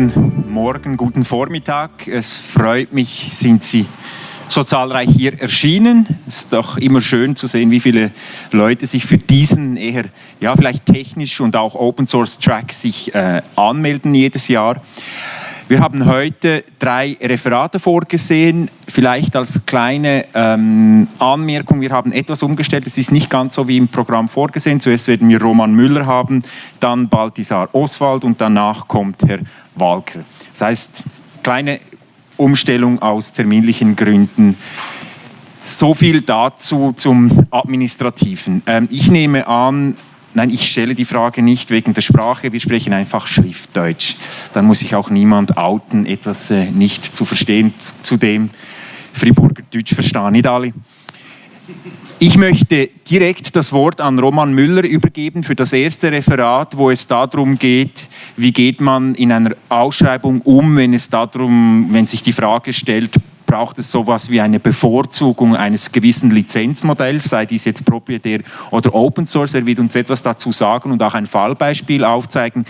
Guten Morgen, guten Vormittag. Es freut mich, sind Sie so zahlreich hier erschienen. Es ist doch immer schön zu sehen, wie viele Leute sich für diesen eher, ja, vielleicht technisch und auch Open Source Track sich äh, anmelden jedes Jahr. Wir haben heute drei Referate vorgesehen. Vielleicht als kleine ähm, Anmerkung, wir haben etwas umgestellt. Es ist nicht ganz so wie im Programm vorgesehen. Zuerst werden wir Roman Müller haben, dann Balthasar Oswald und danach kommt Herr Walker. Das heißt, kleine Umstellung aus terminlichen Gründen. So viel dazu zum Administrativen. Ähm, ich nehme an, Nein, ich stelle die Frage nicht wegen der Sprache, wir sprechen einfach Schriftdeutsch. Dann muss sich auch niemand outen, etwas äh, nicht zu verstehen. Zudem Friburger Deutsch verstehen nicht alle. Ich möchte direkt das Wort an Roman Müller übergeben für das erste Referat, wo es darum geht, wie geht man in einer Ausschreibung um, wenn es darum, wenn sich die Frage stellt, braucht es sowas wie eine Bevorzugung eines gewissen Lizenzmodells, sei dies jetzt proprietär oder Open Source. Er wird uns etwas dazu sagen und auch ein Fallbeispiel aufzeigen.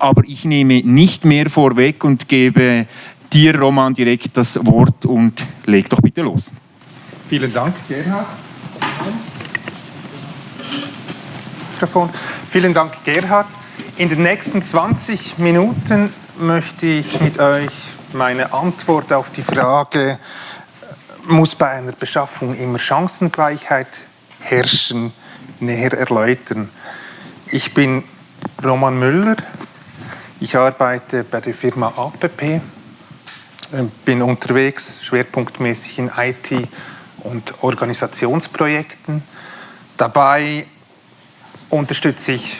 Aber ich nehme nicht mehr vorweg und gebe dir, Roman, direkt das Wort und leg doch bitte los. Vielen Dank, Gerhard. Vielen Dank, Gerhard. In den nächsten 20 Minuten möchte ich mit euch meine Antwort auf die Frage, muss bei einer Beschaffung immer Chancengleichheit herrschen, näher erläutern. Ich bin Roman Müller, ich arbeite bei der Firma APP, äh, bin unterwegs schwerpunktmäßig in IT und Organisationsprojekten. Dabei unterstütze ich,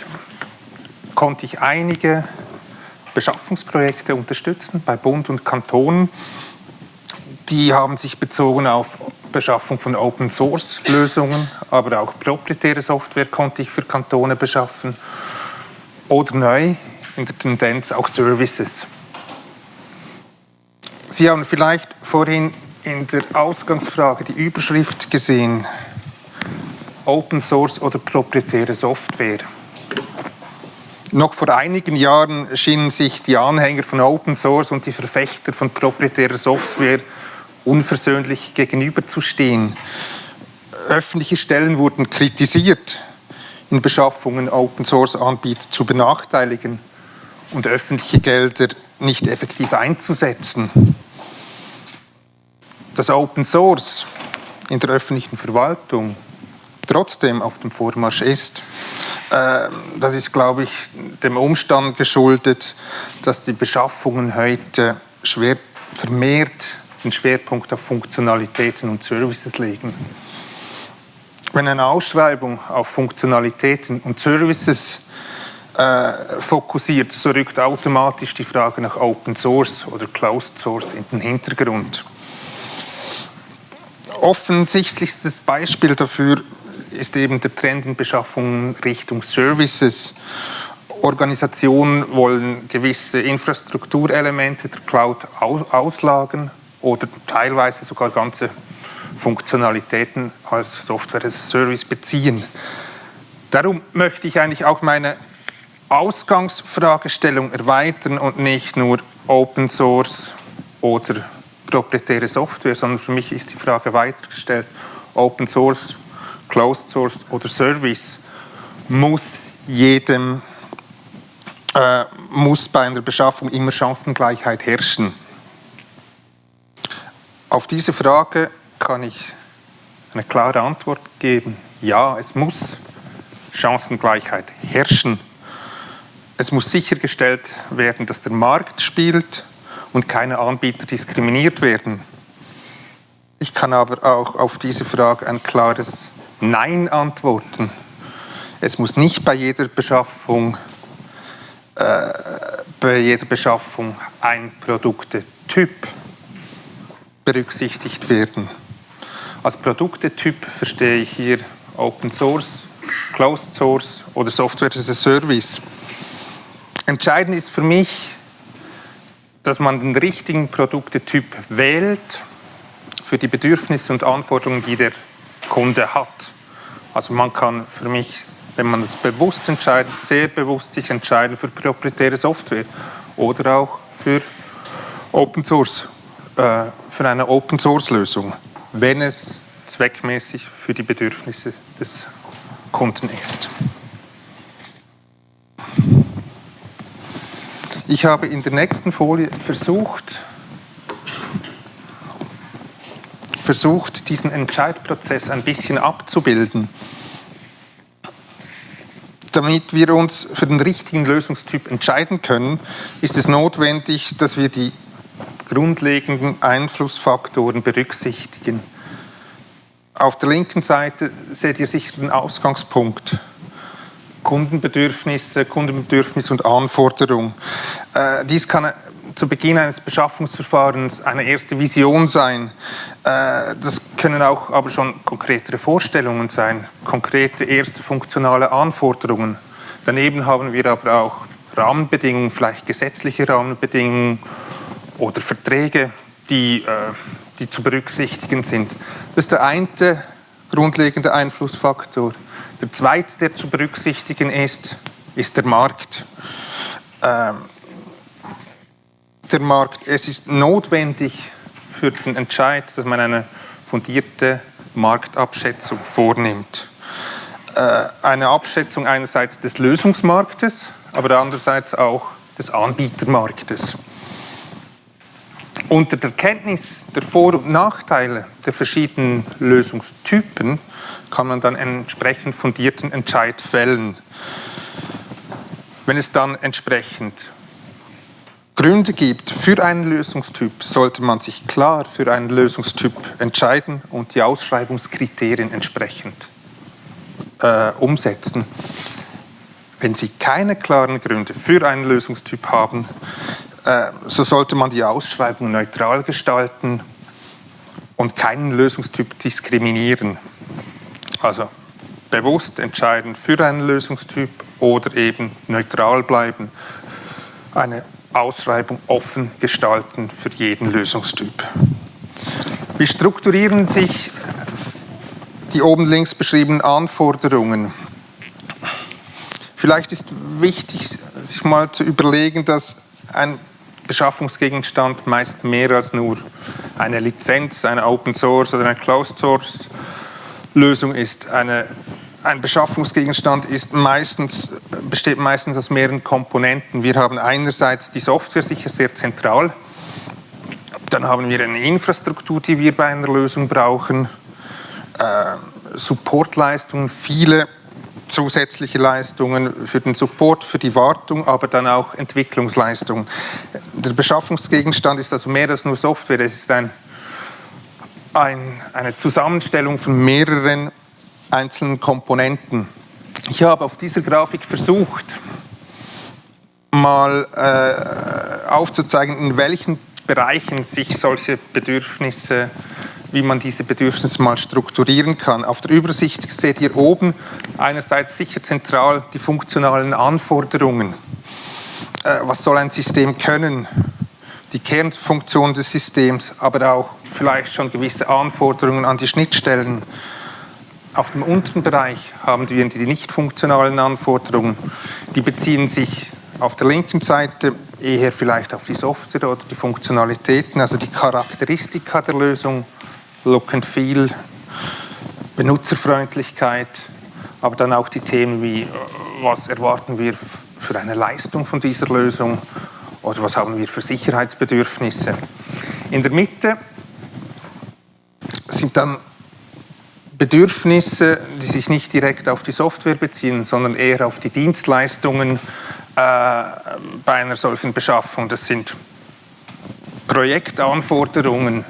konnte ich einige Beschaffungsprojekte unterstützen bei Bund und Kantonen. Die haben sich bezogen auf Beschaffung von Open-Source-Lösungen, aber auch proprietäre Software konnte ich für Kantone beschaffen oder neu in der Tendenz auch Services. Sie haben vielleicht vorhin in der Ausgangsfrage die Überschrift gesehen, Open Source oder proprietäre Software. Noch vor einigen Jahren schienen sich die Anhänger von Open Source und die Verfechter von proprietärer Software unversöhnlich gegenüberzustehen. Öffentliche Stellen wurden kritisiert, in Beschaffungen Open Source Anbieter zu benachteiligen und öffentliche Gelder nicht effektiv einzusetzen. Dass Open Source in der öffentlichen Verwaltung trotzdem auf dem Vormarsch ist, äh, das ist, glaube ich, dem Umstand geschuldet, dass die Beschaffungen heute schwer vermehrt den Schwerpunkt auf Funktionalitäten und Services legen. Wenn eine Ausschreibung auf Funktionalitäten und Services äh, fokussiert, so rückt automatisch die Frage nach Open Source oder Closed Source in den Hintergrund. Offensichtlichstes Beispiel dafür ist eben der Trend in Beschaffung Richtung Services. Organisationen wollen gewisse Infrastrukturelemente der Cloud auslagern oder teilweise sogar ganze Funktionalitäten als Software as Service beziehen. Darum möchte ich eigentlich auch meine Ausgangsfragestellung erweitern und nicht nur Open Source oder proprietäre Software, sondern für mich ist die Frage weitergestellt, Open Source Closed Source oder Service, muss jedem, äh, muss bei einer Beschaffung immer Chancengleichheit herrschen? Auf diese Frage kann ich eine klare Antwort geben. Ja, es muss Chancengleichheit herrschen. Es muss sichergestellt werden, dass der Markt spielt und keine Anbieter diskriminiert werden. Ich kann aber auch auf diese Frage ein klares Nein antworten. Es muss nicht bei jeder Beschaffung, äh, bei jeder Beschaffung ein Produktetyp berücksichtigt werden. Als Produktetyp verstehe ich hier Open Source, Closed Source oder Software as a Service. Entscheidend ist für mich, dass man den richtigen Produktetyp wählt für die Bedürfnisse und Anforderungen, die der Kunde hat. Also man kann für mich, wenn man das bewusst entscheidet, sehr bewusst sich entscheiden für proprietäre Software oder auch für Open Source, äh, für eine Open Source Lösung, wenn es zweckmäßig für die Bedürfnisse des Kunden ist. Ich habe in der nächsten Folie versucht, versucht, diesen Entscheidprozess ein bisschen abzubilden. Damit wir uns für den richtigen Lösungstyp entscheiden können, ist es notwendig, dass wir die grundlegenden Einflussfaktoren berücksichtigen. Auf der linken Seite seht ihr sicher den Ausgangspunkt. Kundenbedürfnisse, Kundenbedürfnis und Anforderung. Äh, dies kann zu Beginn eines Beschaffungsverfahrens eine erste Vision sein. Äh, das können auch aber schon konkretere Vorstellungen sein, konkrete erste funktionale Anforderungen. Daneben haben wir aber auch Rahmenbedingungen, vielleicht gesetzliche Rahmenbedingungen oder Verträge, die, äh, die zu berücksichtigen sind. Das ist der eine grundlegende Einflussfaktor. Der zweite, der zu berücksichtigen ist, ist der Markt. Ähm, der Markt. Es ist notwendig für den Entscheid, dass man eine fundierte Marktabschätzung vornimmt. Äh, eine Abschätzung einerseits des Lösungsmarktes, aber andererseits auch des Anbietermarktes. Unter der Kenntnis der Vor- und Nachteile der verschiedenen Lösungstypen kann man dann einen entsprechend fundierten Entscheid fällen. Wenn es dann entsprechend Gründe gibt für einen Lösungstyp, sollte man sich klar für einen Lösungstyp entscheiden und die Ausschreibungskriterien entsprechend äh, umsetzen. Wenn Sie keine klaren Gründe für einen Lösungstyp haben, äh, so sollte man die Ausschreibung neutral gestalten und keinen Lösungstyp diskriminieren. Also bewusst entscheiden für einen Lösungstyp oder eben neutral bleiben. Eine Ausschreibung offen gestalten für jeden Lösungstyp. Wie strukturieren sich die oben links beschriebenen Anforderungen? Vielleicht ist wichtig, sich mal zu überlegen, dass ein Beschaffungsgegenstand meist mehr als nur eine Lizenz, eine Open Source oder eine Closed Source Lösung ist. Eine ein Beschaffungsgegenstand ist meistens, besteht meistens aus mehreren Komponenten. Wir haben einerseits die Software sicher sehr zentral, dann haben wir eine Infrastruktur, die wir bei einer Lösung brauchen, äh, Supportleistungen, viele zusätzliche Leistungen für den Support, für die Wartung, aber dann auch Entwicklungsleistungen. Der Beschaffungsgegenstand ist also mehr als nur Software, es ist ein, ein, eine Zusammenstellung von mehreren einzelnen Komponenten. Ich habe auf dieser Grafik versucht, mal äh, aufzuzeigen, in welchen Bereichen sich solche Bedürfnisse, wie man diese Bedürfnisse mal strukturieren kann. Auf der Übersicht seht ihr oben einerseits sicher zentral die funktionalen Anforderungen. Äh, was soll ein System können? Die Kernfunktion des Systems, aber auch vielleicht schon gewisse Anforderungen an die Schnittstellen auf dem unteren Bereich haben wir die nicht funktionalen Anforderungen. Die beziehen sich auf der linken Seite eher vielleicht auf die Software oder die Funktionalitäten, also die Charakteristika der Lösung, Look and Feel, Benutzerfreundlichkeit, aber dann auch die Themen wie, was erwarten wir für eine Leistung von dieser Lösung oder was haben wir für Sicherheitsbedürfnisse. In der Mitte sind dann Bedürfnisse, die sich nicht direkt auf die Software beziehen, sondern eher auf die Dienstleistungen äh, bei einer solchen Beschaffung. Das sind Projektanforderungen,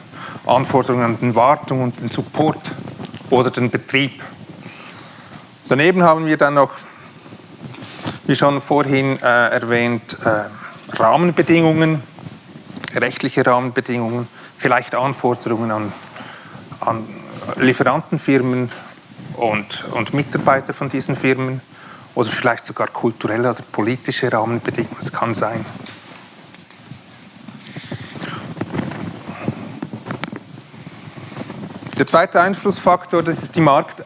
Anforderungen an den Wartung und den Support oder den Betrieb. Daneben haben wir dann noch, wie schon vorhin äh, erwähnt, äh, Rahmenbedingungen, rechtliche Rahmenbedingungen, vielleicht Anforderungen an, an Lieferantenfirmen und, und Mitarbeiter von diesen Firmen oder vielleicht sogar kulturelle oder politische Rahmenbedingungen. Es kann sein. Der zweite Einflussfaktor, das ist die, Markt,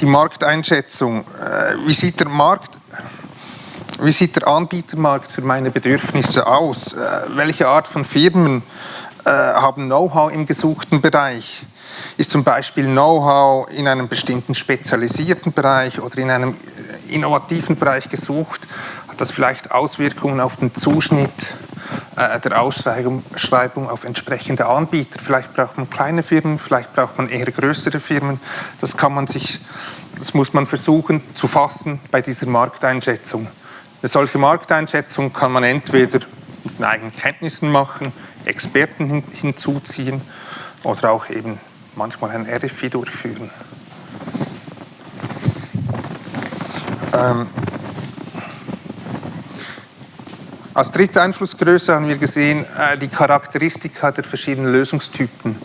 die Markteinschätzung. Äh, wie sieht der Markt Wie sieht der Anbietermarkt für meine Bedürfnisse aus? Äh, welche Art von Firmen äh, haben Know-how im gesuchten Bereich? Ist zum Beispiel Know-how in einem bestimmten spezialisierten Bereich oder in einem innovativen Bereich gesucht? Hat das vielleicht Auswirkungen auf den Zuschnitt äh, der Ausschreibung auf entsprechende Anbieter? Vielleicht braucht man kleine Firmen, vielleicht braucht man eher größere Firmen. Das kann man sich, das muss man versuchen zu fassen bei dieser Markteinschätzung. Eine solche Markteinschätzung kann man entweder mit eigenen Kenntnissen machen, Experten hin, hinzuziehen oder auch eben manchmal ein RFI durchführen. Ähm, als dritte Einflussgröße haben wir gesehen äh, die Charakteristika der verschiedenen Lösungstypen.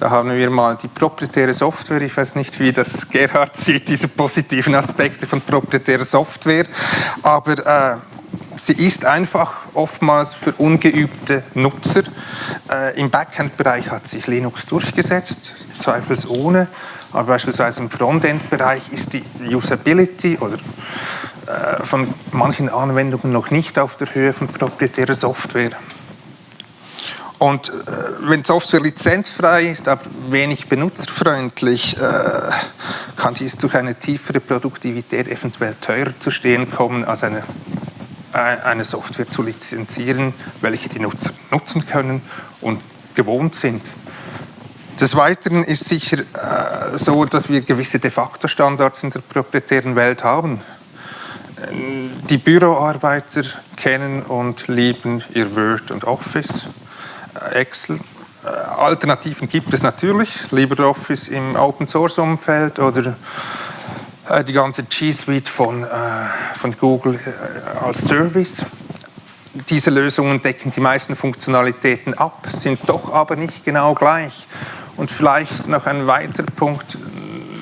Da haben wir mal die proprietäre Software. Ich weiß nicht, wie das Gerhard sieht, diese positiven Aspekte von proprietärer Software. Aber äh, sie ist einfach oftmals für ungeübte Nutzer. Äh, Im Backend-Bereich hat sich Linux durchgesetzt, zweifelsohne. Aber beispielsweise im Frontend-Bereich ist die Usability oder äh, von manchen Anwendungen noch nicht auf der Höhe von proprietärer Software. Und äh, wenn Software lizenzfrei ist, aber wenig benutzerfreundlich, äh, kann dies durch eine tiefere Produktivität eventuell teurer zu stehen kommen, als eine, eine Software zu lizenzieren, welche die Nutzer nutzen können und gewohnt sind. Des Weiteren ist sicher äh, so, dass wir gewisse de facto Standards in der proprietären Welt haben. Die Büroarbeiter kennen und lieben ihr Word und Office, äh, Excel. Äh, Alternativen gibt es natürlich, LibreOffice im Open-Source-Umfeld oder äh, die ganze G Suite von, von Google als Service. Diese Lösungen decken die meisten Funktionalitäten ab, sind doch aber nicht genau gleich. Und vielleicht noch ein weiterer Punkt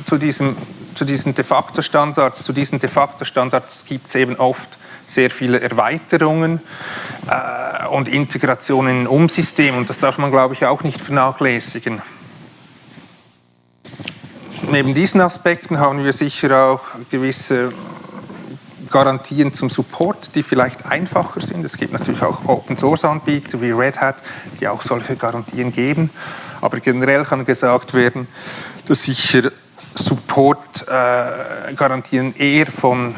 zu diesem zu diesen de facto Standards. Zu diesen de facto Standards gibt es eben oft sehr viele Erweiterungen äh, und Integrationen in Umsystem und das darf man, glaube ich, auch nicht vernachlässigen. Neben diesen Aspekten haben wir sicher auch gewisse Garantien zum Support, die vielleicht einfacher sind. Es gibt natürlich auch Open-Source-Anbieter wie Red Hat, die auch solche Garantien geben. Aber generell kann gesagt werden, dass sicher Support-Garantien äh, eher von,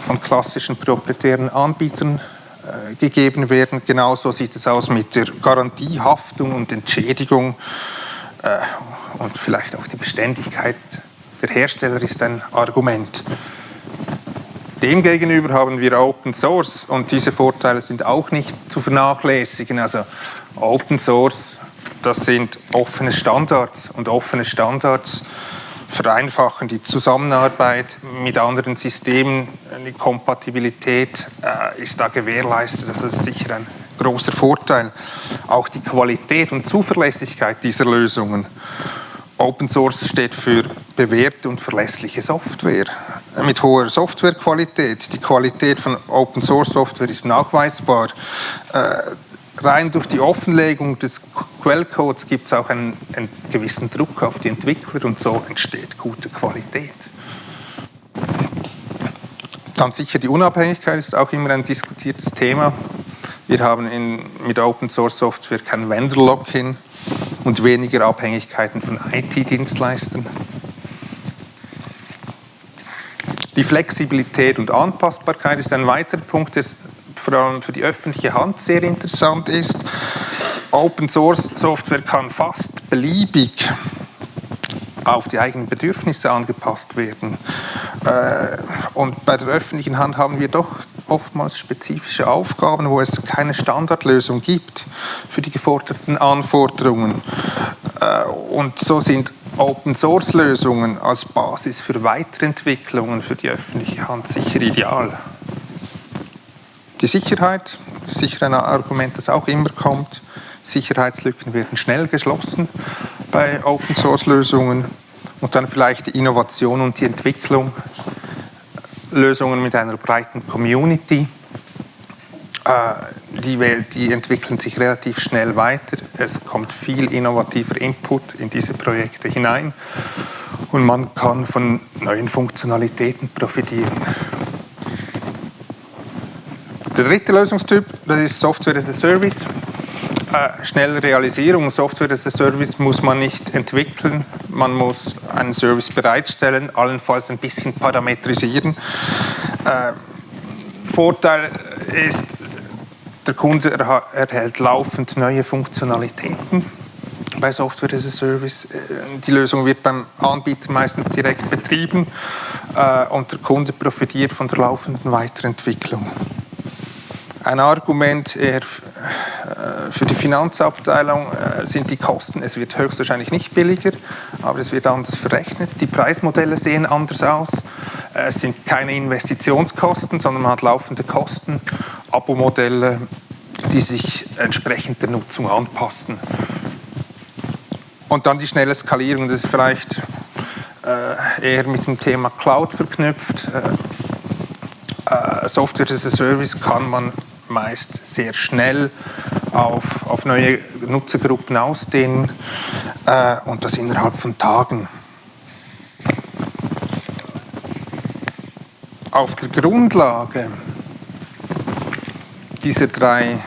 von klassischen proprietären Anbietern äh, gegeben werden. Genauso sieht es aus mit der Garantiehaftung und Entschädigung äh, und vielleicht auch die Beständigkeit der Hersteller ist ein Argument. Demgegenüber haben wir Open Source und diese Vorteile sind auch nicht zu vernachlässigen. Also Open Source, das sind offene Standards und offene Standards vereinfachen die Zusammenarbeit mit anderen Systemen, die Kompatibilität äh, ist da gewährleistet. Das ist sicher ein großer Vorteil. Auch die Qualität und Zuverlässigkeit dieser Lösungen. Open Source steht für bewährte und verlässliche Software mit hoher Softwarequalität. Die Qualität von Open Source Software ist nachweisbar. Äh, rein durch die Offenlegung des Quellcodes gibt es auch einen, einen, gewissen Druck auf die Entwickler und so entsteht gute Qualität. Dann sicher die Unabhängigkeit ist auch immer ein diskutiertes Thema. Wir haben in, mit Open Source Software kein Vendor-Lock-in und weniger Abhängigkeiten von IT-Dienstleistern. Die Flexibilität und Anpassbarkeit ist ein weiterer Punkt, der vor allem für die öffentliche Hand sehr interessant ist. Open Source Software kann fast beliebig auf die eigenen Bedürfnisse angepasst werden. Äh, und bei der öffentlichen Hand haben wir doch oftmals spezifische Aufgaben, wo es keine Standardlösung gibt für die geforderten Anforderungen. Äh, und so sind Open-Source-Lösungen als Basis für Weiterentwicklungen für die öffentliche Hand sicher ideal. Die Sicherheit ist sicher ein Argument, das auch immer kommt. Sicherheitslücken werden schnell geschlossen bei Open-Source-Lösungen und dann vielleicht die Innovation und die Entwicklung, Lösungen mit einer breiten Community. Äh, die, die entwickeln sich relativ schnell weiter. Es kommt viel innovativer Input in diese Projekte hinein und man kann von neuen Funktionalitäten profitieren. Der dritte Lösungstyp, das ist Software as a Service. Äh, schnelle Realisierung. Software as a Service muss man nicht entwickeln. Man muss einen Service bereitstellen, allenfalls ein bisschen parametrisieren. Äh, Vorteil ist, der Kunde erhält laufend neue Funktionalitäten bei Software as a Service. Äh, die Lösung wird beim Anbieter meistens direkt betrieben äh, und der Kunde profitiert von der laufenden Weiterentwicklung. Ein Argument eher für die Finanzabteilung äh, sind die Kosten. Es wird höchstwahrscheinlich nicht billiger, aber es wird anders verrechnet. Die Preismodelle sehen anders aus. Äh, es sind keine Investitionskosten, sondern man hat laufende Kosten, Abo-Modelle, die sich entsprechend der Nutzung anpassen. Und dann die schnelle Skalierung, das ist vielleicht eher mit dem Thema Cloud verknüpft. Software as a Service kann man meist sehr schnell auf, auf neue Nutzergruppen ausdehnen äh, und das innerhalb von Tagen. Auf der Grundlage dieser drei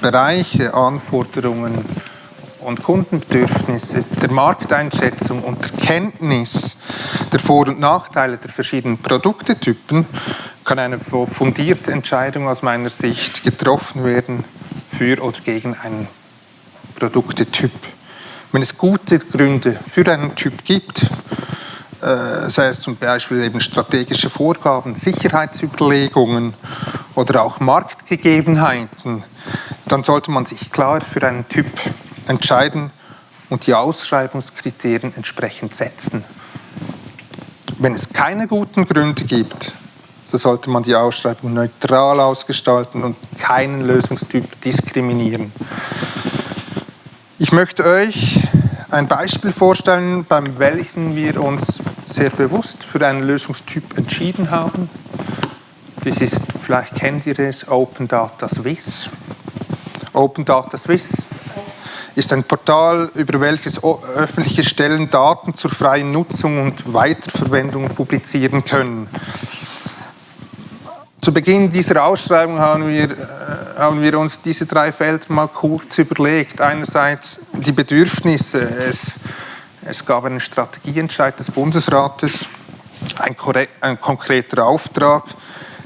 Bereiche, Anforderungen und Kundenbedürfnisse, der Markteinschätzung und der Kenntnis der Vor- und Nachteile der verschiedenen Produktetypen kann eine fundierte Entscheidung aus meiner Sicht getroffen werden für oder gegen einen Produktetyp. Wenn es gute Gründe für einen Typ gibt, äh, sei es zum Beispiel eben strategische Vorgaben, Sicherheitsüberlegungen oder auch Marktgegebenheiten, dann sollte man sich klar für einen Typ entscheiden und die Ausschreibungskriterien entsprechend setzen. Wenn es keine guten Gründe gibt, so sollte man die Ausschreibung neutral ausgestalten und keinen Lösungstyp diskriminieren. Ich möchte euch ein Beispiel vorstellen, beim welchen wir uns sehr bewusst für einen Lösungstyp entschieden haben. Das ist, vielleicht kennt ihr es, Open Data Swiss. Open Data Swiss ist ein Portal, über welches öffentliche Stellen Daten zur freien Nutzung und Weiterverwendung publizieren können. Zu Beginn dieser Ausschreibung haben wir, äh, haben wir uns diese drei Felder mal kurz überlegt. Einerseits die Bedürfnisse. Es, es gab einen Strategieentscheid des Bundesrates, ein, ein konkreter Auftrag.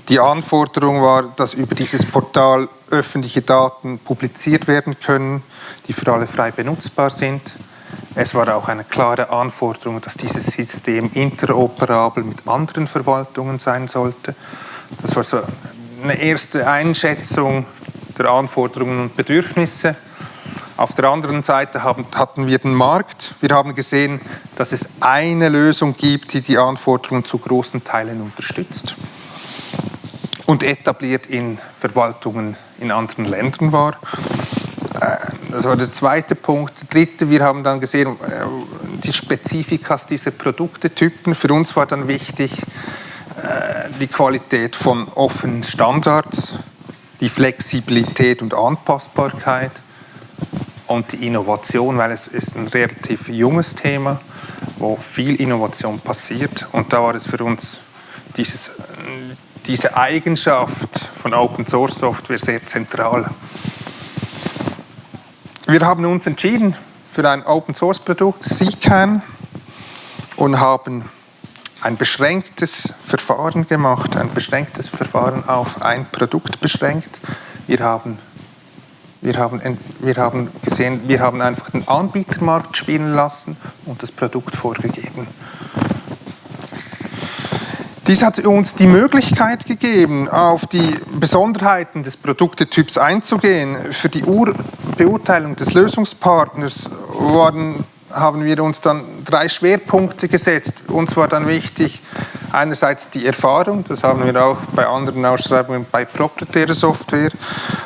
Die Anforderung war, dass über dieses Portal öffentliche Daten publiziert werden können, die für alle frei benutzbar sind. Es war auch eine klare Anforderung, dass dieses System interoperabel mit anderen Verwaltungen sein sollte. Das war so eine erste Einschätzung der Anforderungen und Bedürfnisse. Auf der anderen Seite haben, hatten wir den Markt. Wir haben gesehen, dass es eine Lösung gibt, die die Anforderungen zu großen Teilen unterstützt und etabliert in Verwaltungen in anderen Ländern war. Äh, das war der zweite Punkt. Der dritte, wir haben dann gesehen, äh, die Spezifikas dieser Produktetypen. Für uns war dann wichtig, die Qualität von offenen Standards, die Flexibilität und Anpassbarkeit und die Innovation, weil es ist ein relativ junges Thema, wo viel Innovation passiert. Und da war es für uns dieses, diese Eigenschaft von Open Source Software sehr zentral. Wir haben uns entschieden für ein Open Source Produkt, CCAN, und haben ein beschränktes Verfahren gemacht, ein beschränktes Verfahren auf ein Produkt beschränkt. Wir haben, wir haben, wir haben gesehen, wir haben einfach den Anbietermarkt spielen lassen und das Produkt vorgegeben. Dies hat uns die Möglichkeit gegeben, auf die Besonderheiten des Produktetyps einzugehen. Für die Ur Beurteilung des Lösungspartners waren haben wir uns dann drei Schwerpunkte gesetzt. Uns war dann wichtig, einerseits die Erfahrung, das haben wir auch bei anderen Ausschreibungen bei proprietärer Software,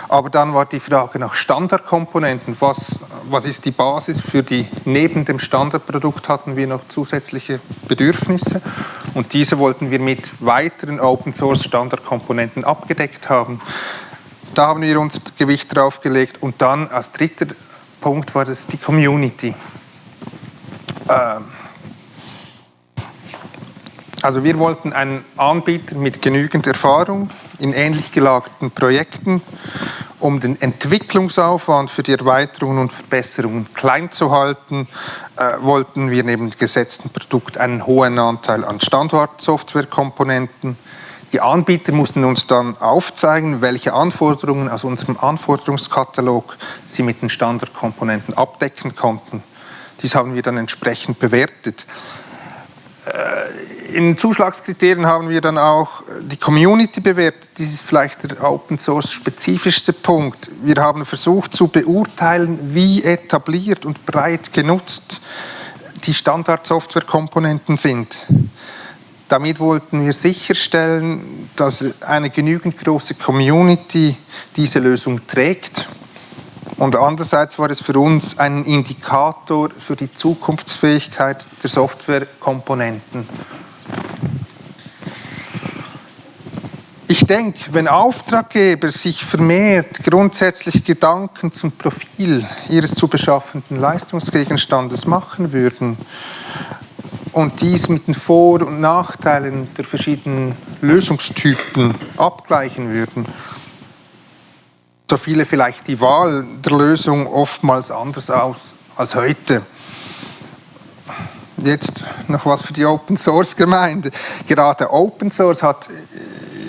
aber dann war die Frage nach Standardkomponenten. Was, was ist die Basis für die, neben dem Standardprodukt hatten wir noch zusätzliche Bedürfnisse und diese wollten wir mit weiteren Open Source Standardkomponenten abgedeckt haben. Da haben wir uns Gewicht drauf gelegt und dann als dritter Punkt war das die Community. Ähm, also wir wollten einen Anbieter mit genügend Erfahrung, in ähnlich gelagerten Projekten. Um den Entwicklungsaufwand für die Erweiterungen und Verbesserungen klein zu halten, äh, wollten wir neben dem gesetzten Produkt einen hohen Anteil an Standardsoftwarekomponenten. Die Anbieter mussten uns dann aufzeigen, welche Anforderungen aus unserem Anforderungskatalog sie mit den Standardkomponenten abdecken konnten. Dies haben wir dann entsprechend bewertet. Äh, in Zuschlagskriterien haben wir dann auch die Community bewertet. Dies ist vielleicht der Open Source spezifischste Punkt. Wir haben versucht zu beurteilen, wie etabliert und breit genutzt die Standardsoftwarekomponenten sind. Damit wollten wir sicherstellen, dass eine genügend große Community diese Lösung trägt. Und andererseits war es für uns ein Indikator für die Zukunftsfähigkeit der Softwarekomponenten. Ich denke, wenn Auftraggeber sich vermehrt grundsätzlich Gedanken zum Profil ihres zu beschaffenden Leistungsgegenstandes machen würden, und dies mit den Vor- und Nachteilen der verschiedenen Lösungstypen abgleichen würden, so viele vielleicht die Wahl der Lösung oftmals anders aus als heute. Jetzt noch was für die Open Source Gemeinde. Gerade Open Source hat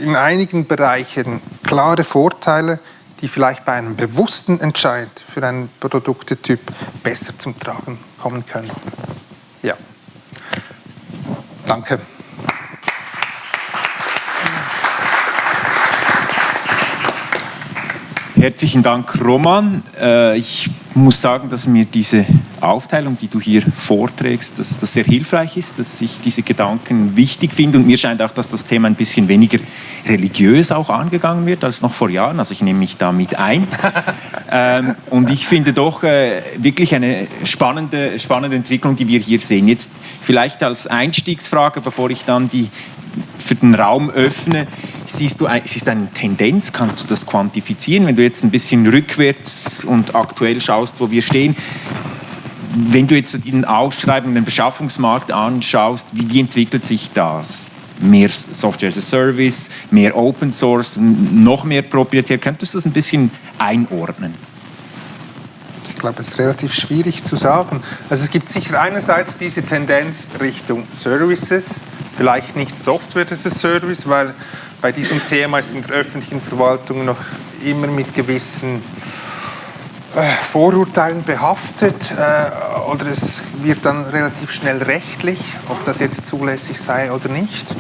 in einigen Bereichen klare Vorteile, die vielleicht bei einem bewussten Entscheid für einen Produktetyp besser zum Tragen kommen können. Ja. Danke. Herzlichen Dank, Roman. Äh, ich muss sagen, dass mir diese Aufteilung, die du hier vorträgst, dass das sehr hilfreich ist, dass ich diese Gedanken wichtig finde und mir scheint auch, dass das Thema ein bisschen weniger religiös auch angegangen wird als noch vor Jahren. Also ich nehme mich da mit ein. Ähm, und ich finde doch äh, wirklich eine spannende, spannende Entwicklung, die wir hier sehen. Jetzt vielleicht als Einstiegsfrage, bevor ich dann die für den Raum öffne, siehst du, siehst eine Tendenz, kannst du das quantifizieren, wenn du jetzt ein bisschen rückwärts und aktuell schaust, wo wir stehen, wenn du jetzt den Ausschreibungen, den Beschaffungsmarkt anschaust, wie, wie entwickelt sich das? Mehr Software as a Service, mehr Open Source, noch mehr proprietär. Könntest du das ein bisschen einordnen? Ich glaube, es ist relativ schwierig zu sagen. Also es gibt sicher einerseits diese Tendenz Richtung Services, vielleicht nicht Software as a Service, weil bei diesem Thema ist in der öffentlichen Verwaltung noch immer mit gewissen äh, Vorurteilen behaftet äh, oder es wird dann relativ schnell rechtlich, ob das jetzt zulässig sei oder nicht.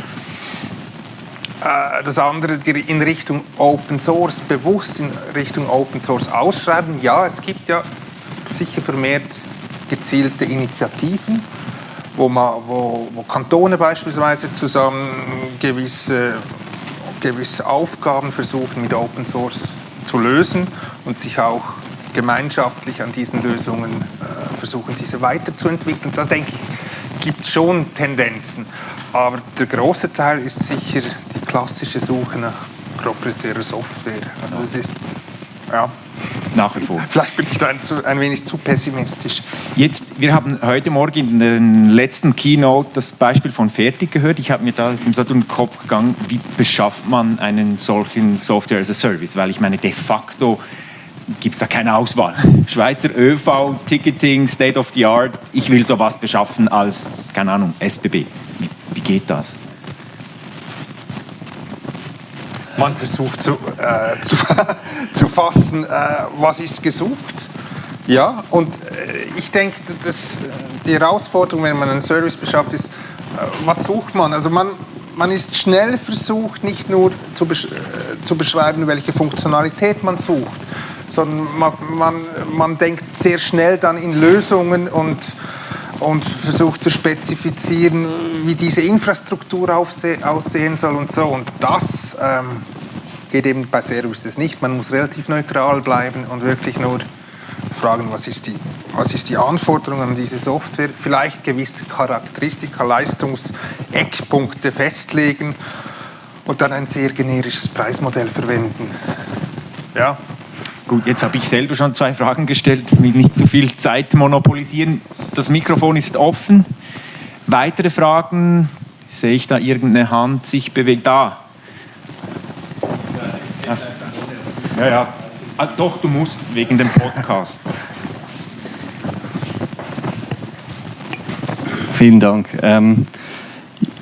Äh, das andere in Richtung Open Source, bewusst in Richtung Open Source ausschreiben. Ja, es gibt ja sicher vermehrt gezielte Initiativen, wo, man, wo, wo Kantone beispielsweise zusammen gewisse, gewisse Aufgaben versuchen mit Open Source zu lösen und sich auch gemeinschaftlich an diesen Lösungen äh, versuchen, diese weiterzuentwickeln. Da denke ich, gibt es schon Tendenzen. Aber der große Teil ist sicher klassische Suche nach proprietärer Software. Also das ist, ja, nach wie vor. Vielleicht bin ich da ein, zu, ein, wenig zu pessimistisch. Jetzt, wir haben heute Morgen in der letzten Keynote das Beispiel von Fertig gehört. Ich habe mir da im den Kopf gegangen, wie beschafft man einen solchen Software as a Service? Weil ich meine, de facto gibt es da keine Auswahl. Schweizer ÖV, Ticketing, State of the Art, ich will sowas beschaffen als, keine Ahnung, SBB. Wie, wie geht das? Man versucht zu, äh, zu, zu fassen, äh, was ist gesucht. Ja, und äh, ich denke, dass die Herausforderung, wenn man einen Service beschafft, ist, äh, was sucht man? Also man, man ist schnell versucht, nicht nur zu, besch äh, zu beschreiben, welche Funktionalität man sucht, sondern man, man, man denkt sehr schnell dann in Lösungen und, und versucht zu spezifizieren, wie diese Infrastruktur aussehen soll und so. Und das ähm, geht eben bei Services nicht. Man muss relativ neutral bleiben und wirklich nur fragen, was ist die, was ist die Anforderung an diese Software, vielleicht gewisse Charakteristika, Leistungseckpunkte festlegen und dann ein sehr generisches Preismodell verwenden. Ja, Gut, jetzt habe ich selber schon zwei Fragen gestellt. Will nicht zu viel Zeit monopolisieren. Das Mikrofon ist offen. Weitere Fragen? Sehe ich da irgendeine Hand sich bewegt? Da. Ja, ja. Ah, doch, du musst wegen dem Podcast. Vielen Dank. Ähm,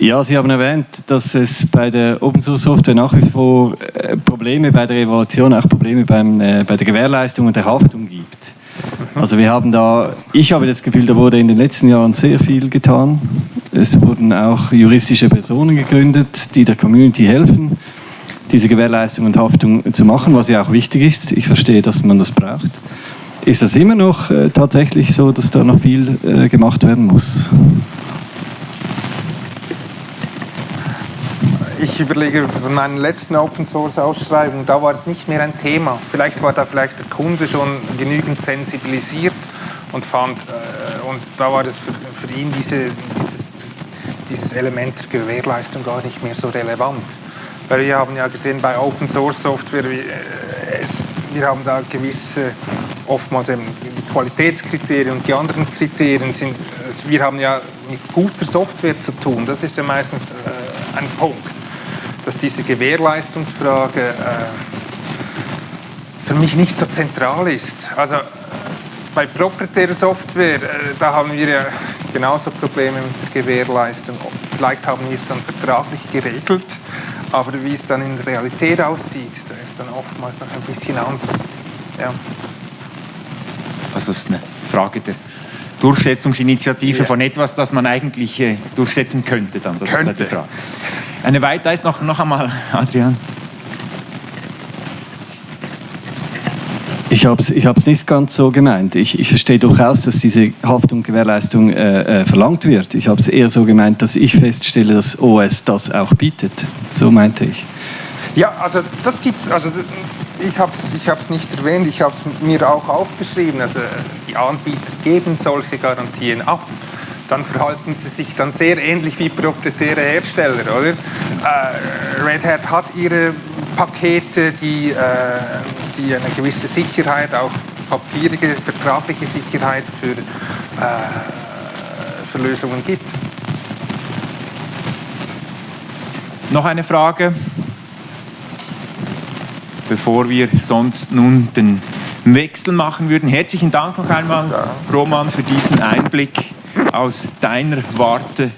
ja, Sie haben erwähnt, dass es bei der Open Source Software nach wie vor äh, Probleme bei der Evaluation, auch Probleme beim, äh, bei der Gewährleistung und der Haftung gibt. Also wir haben da, ich habe das Gefühl, da wurde in den letzten Jahren sehr viel getan. Es wurden auch juristische Personen gegründet, die der Community helfen, diese Gewährleistung und Haftung zu machen, was ja auch wichtig ist. Ich verstehe, dass man das braucht. Ist das immer noch äh, tatsächlich so, dass da noch viel äh, gemacht werden muss? Ich überlege von meinen letzten Open Source Ausschreibungen, da war es nicht mehr ein Thema. Vielleicht war da vielleicht der Kunde schon genügend sensibilisiert und fand, äh, und da war das für, für ihn diese, dieses, dieses Element der Gewährleistung gar nicht mehr so relevant. Weil wir haben ja gesehen bei Open Source Software, wir, äh, es, wir haben da gewisse, oftmals eben Qualitätskriterien und die anderen Kriterien sind, wir haben ja mit guter Software zu tun. Das ist ja meistens äh, ein Punkt dass diese Gewährleistungsfrage äh, für mich nicht so zentral ist. Also bei proprietärer Software, äh, da haben wir ja genauso Probleme mit der Gewährleistung. Vielleicht haben wir es dann vertraglich geregelt, aber wie es dann in der Realität aussieht, da ist dann oftmals noch ein bisschen anders. Ja. Also es ist eine Frage der Durchsetzungsinitiative ja. von etwas, das man eigentlich äh, durchsetzen könnte. Dann. Das könnte. ist die Frage. Eine weitere ist noch, noch einmal, Adrian. Ich habe es ich nicht ganz so gemeint. Ich, ich verstehe durchaus, dass diese Haftung Gewährleistung äh, äh, verlangt wird. Ich habe es eher so gemeint, dass ich feststelle, dass OS das auch bietet. So meinte ich. Ja, also das gibt es. Also ich habe es ich nicht erwähnt, ich habe es mir auch aufgeschrieben. Also die Anbieter geben solche Garantien ab dann verhalten sie sich dann sehr ähnlich wie proprietäre Hersteller, oder? Äh, Red Hat hat ihre Pakete, die, äh, die eine gewisse Sicherheit, auch papierige, vertragliche Sicherheit für, äh, für Lösungen gibt. Noch eine Frage, bevor wir sonst nun den Wechsel machen würden. Herzlichen Dank noch einmal, Roman, für diesen Einblick aus deiner Warte